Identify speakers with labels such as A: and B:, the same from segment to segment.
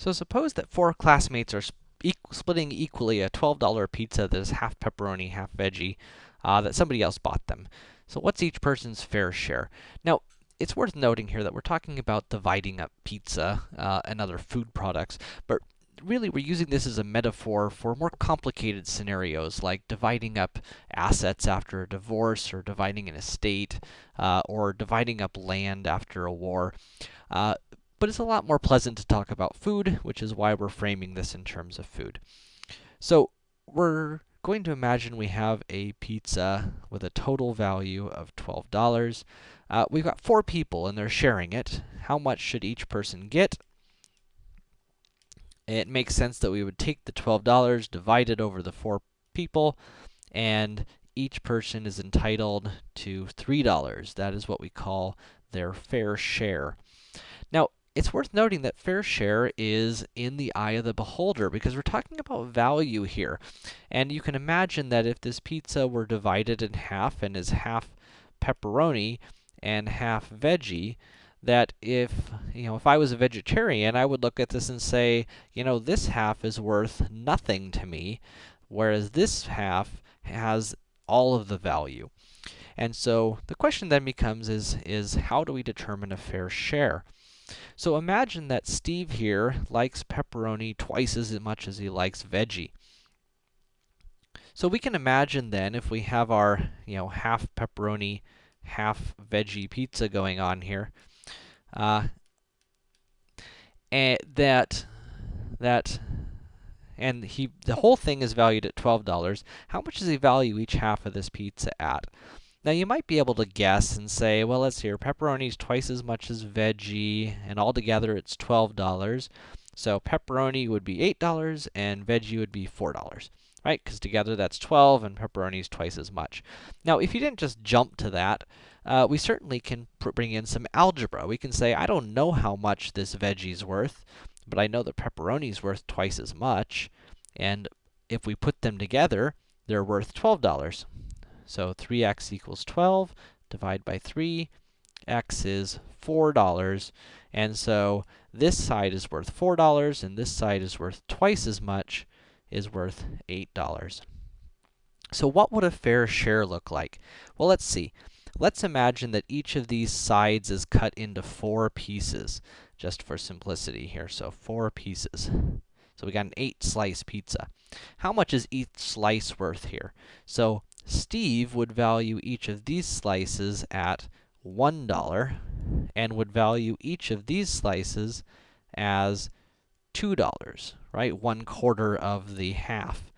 A: So suppose that four classmates are splitting equally a $12 pizza that is half pepperoni, half veggie, uh, that somebody else bought them. So what's each person's fair share? Now, it's worth noting here that we're talking about dividing up pizza uh, and other food products, but really we're using this as a metaphor for more complicated scenarios, like dividing up assets after a divorce, or dividing an estate, uh, or dividing up land after a war. Uh, but it's a lot more pleasant to talk about food, which is why we're framing this in terms of food. So, we're going to imagine we have a pizza with a total value of $12. Uh, we've got four people and they're sharing it. How much should each person get? It makes sense that we would take the $12, divide it over the four people, and each person is entitled to $3. That is what we call their fair share. Now, it's worth noting that fair share is in the eye of the beholder, because we're talking about value here. And you can imagine that if this pizza were divided in half and is half pepperoni and half veggie, that if, you know, if I was a vegetarian, I would look at this and say, you know, this half is worth nothing to me, whereas this half has all of the value. And so, the question then becomes is, is how do we determine a fair share? So imagine that Steve here likes pepperoni twice as much as he likes veggie. So we can imagine then, if we have our, you know, half pepperoni, half veggie pizza going on here, uh, and that, that, and he, the whole thing is valued at $12. How much does he value each half of this pizza at? Now, you might be able to guess and say, well, let's see pepperoni's twice as much as veggie, and altogether it's $12. So pepperoni would be $8 and veggie would be $4, right? Because together that's 12 and pepperoni's twice as much. Now, if you didn't just jump to that, uh, we certainly can bring in some algebra. We can say, I don't know how much this veggie's worth, but I know that pepperoni's worth twice as much, and if we put them together, they're worth $12. So 3x equals 12, divide by 3, x is $4, and so this side is worth $4, and this side is worth twice as much, is worth $8. So what would a fair share look like? Well, let's see. Let's imagine that each of these sides is cut into four pieces, just for simplicity here. So four pieces. So we got an eight slice pizza. How much is each slice worth here? So Steve would value each of these slices at $1 and would value each of these slices as $2, right? One quarter of the half.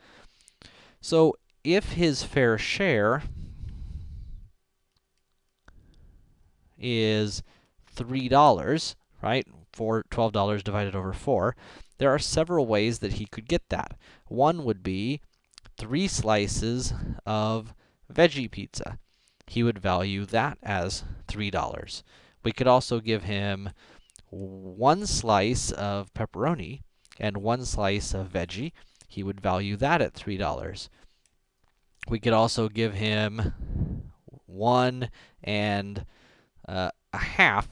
A: So if his fair share is $3, right? For $12 divided over 4, there are several ways that he could get that. One would be three slices of veggie pizza. He would value that as $3. We could also give him one slice of pepperoni and one slice of veggie. He would value that at $3. We could also give him one and uh, a half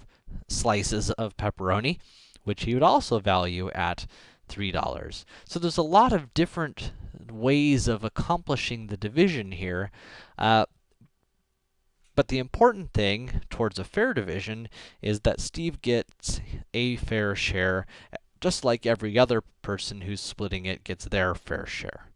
A: slices of pepperoni, which he would also value at $3. So there's a lot of different ways of accomplishing the division here. Uh, but the important thing towards a fair division is that Steve gets a fair share, just like every other person who's splitting it gets their fair share.